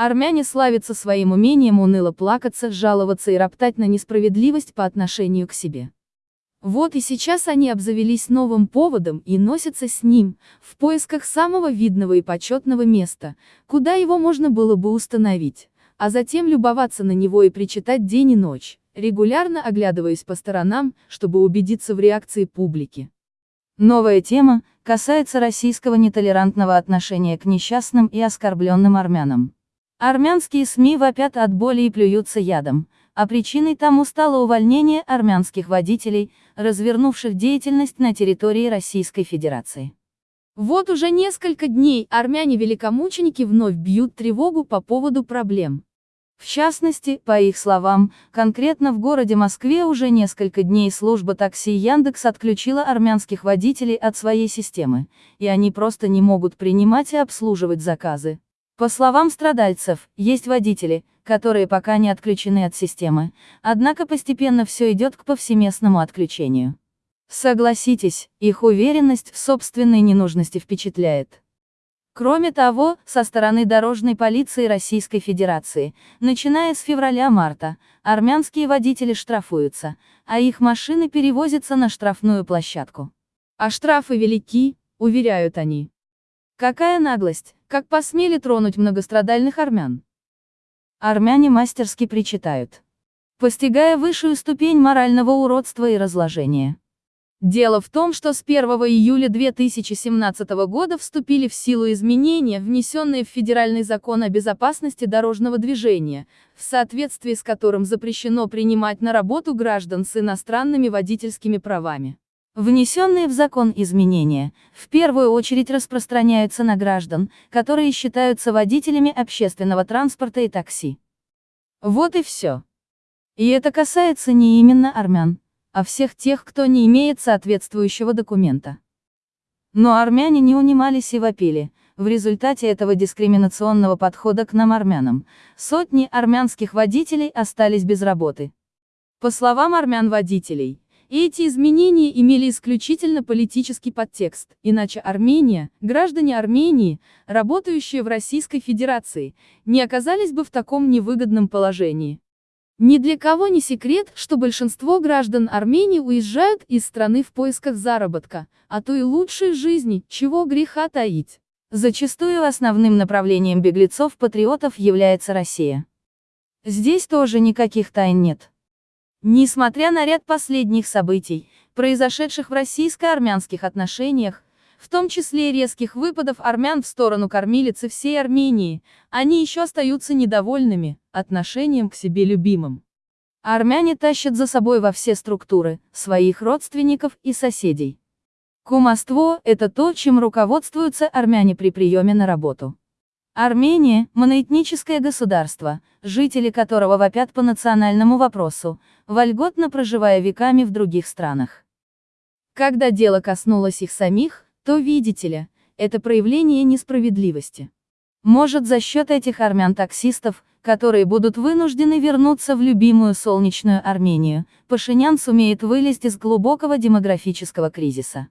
Армяне славятся своим умением уныло плакаться, жаловаться и роптать на несправедливость по отношению к себе. Вот и сейчас они обзавелись новым поводом и носятся с ним, в поисках самого видного и почетного места, куда его можно было бы установить, а затем любоваться на него и причитать день и ночь, регулярно оглядываясь по сторонам, чтобы убедиться в реакции публики. Новая тема касается российского нетолерантного отношения к несчастным и оскорбленным армянам. Армянские СМИ вопят от боли и плюются ядом, а причиной тому стало увольнение армянских водителей, развернувших деятельность на территории Российской Федерации. Вот уже несколько дней армяне-великомученики вновь бьют тревогу по поводу проблем. В частности, по их словам, конкретно в городе Москве уже несколько дней служба такси Яндекс отключила армянских водителей от своей системы, и они просто не могут принимать и обслуживать заказы. По словам страдальцев, есть водители, которые пока не отключены от системы, однако постепенно все идет к повсеместному отключению. Согласитесь, их уверенность в собственной ненужности впечатляет. Кроме того, со стороны дорожной полиции Российской Федерации, начиная с февраля-марта, армянские водители штрафуются, а их машины перевозятся на штрафную площадку. А штрафы велики, уверяют они. Какая наглость, как посмели тронуть многострадальных армян. Армяне мастерски причитают. Постигая высшую ступень морального уродства и разложения. Дело в том, что с 1 июля 2017 года вступили в силу изменения, внесенные в Федеральный закон о безопасности дорожного движения, в соответствии с которым запрещено принимать на работу граждан с иностранными водительскими правами. Внесенные в закон изменения, в первую очередь распространяются на граждан, которые считаются водителями общественного транспорта и такси. Вот и все. И это касается не именно армян, а всех тех, кто не имеет соответствующего документа. Но армяне не унимались и вопили. В результате этого дискриминационного подхода к нам армянам, сотни армянских водителей остались без работы. По словам армян-водителей, эти изменения имели исключительно политический подтекст, иначе Армения, граждане Армении, работающие в Российской Федерации, не оказались бы в таком невыгодном положении. Ни для кого не секрет, что большинство граждан Армении уезжают из страны в поисках заработка, а то и лучшей жизни, чего греха таить. Зачастую основным направлением беглецов-патриотов является Россия. Здесь тоже никаких тайн нет. Несмотря на ряд последних событий, произошедших в российско-армянских отношениях, в том числе резких выпадов армян в сторону кормилицы всей Армении, они еще остаются недовольными отношением к себе любимым. Армяне тащат за собой во все структуры, своих родственников и соседей. Кумовство – это то, чем руководствуются армяне при приеме на работу. Армения – моноэтническое государство, жители которого вопят по национальному вопросу, вольготно проживая веками в других странах. Когда дело коснулось их самих, то видите ли, это проявление несправедливости. Может за счет этих армян-таксистов, которые будут вынуждены вернуться в любимую солнечную Армению, Пашинян сумеет вылезть из глубокого демографического кризиса.